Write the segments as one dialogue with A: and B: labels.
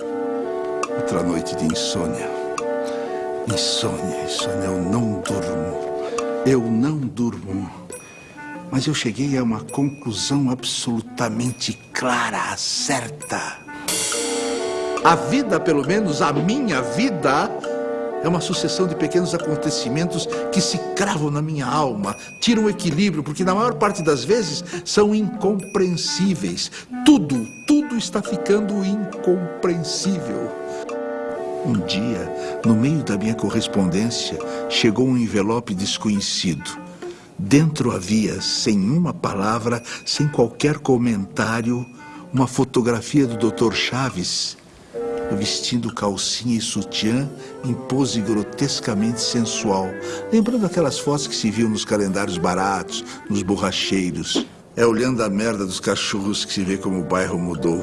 A: Outra noite de insônia. Insônia, insônia, eu não durmo. Eu não durmo. Mas eu cheguei a uma conclusão absolutamente clara, certa. A vida, pelo menos a minha vida, é uma sucessão de pequenos acontecimentos que se cravam na minha alma, tiram o equilíbrio, porque na maior parte das vezes são incompreensíveis. Tudo, tudo está ficando incompreensível. Um dia, no meio da minha correspondência, chegou um envelope desconhecido. Dentro havia, sem uma palavra, sem qualquer comentário, uma fotografia do Dr. Chaves vestindo calcinha e sutiã em pose grotescamente sensual, lembrando aquelas fotos que se viam nos calendários baratos, nos borracheiros. É olhando a merda dos cachorros que se vê como o bairro mudou.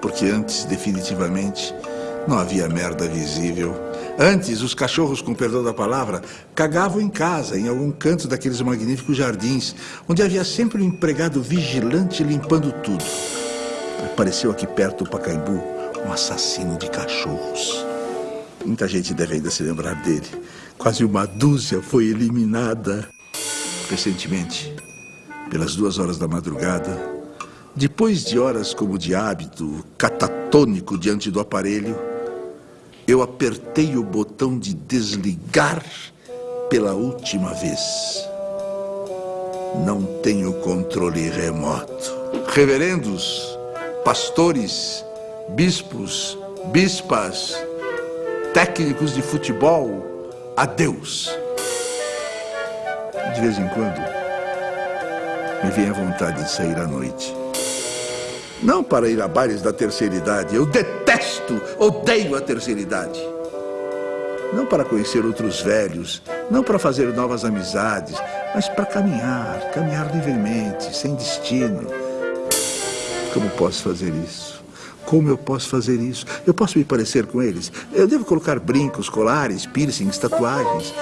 A: Porque antes, definitivamente, não havia merda visível. Antes, os cachorros, com perdão da palavra, cagavam em casa, em algum canto daqueles magníficos jardins, onde havia sempre um empregado vigilante limpando tudo. Apareceu aqui perto do Pacaembu um assassino de cachorros. Muita gente deve ainda se lembrar dele. Quase uma dúzia foi eliminada. Recentemente, pelas duas horas da madrugada, depois de horas como de hábito, catatônico diante do aparelho, eu apertei o botão de desligar pela última vez. Não tenho controle remoto. Reverendos, pastores, bispos, bispas, técnicos de futebol, adeus. De vez em quando, me vem a vontade de sair à noite. Não para ir a bares da terceira idade. Eu detesto, odeio a terceira idade. Não para conhecer outros velhos, não para fazer novas amizades, mas para caminhar, caminhar livremente, sem destino. Como posso fazer isso? Como eu posso fazer isso? Eu posso me parecer com eles? Eu devo colocar brincos, colares, piercings, tatuagens.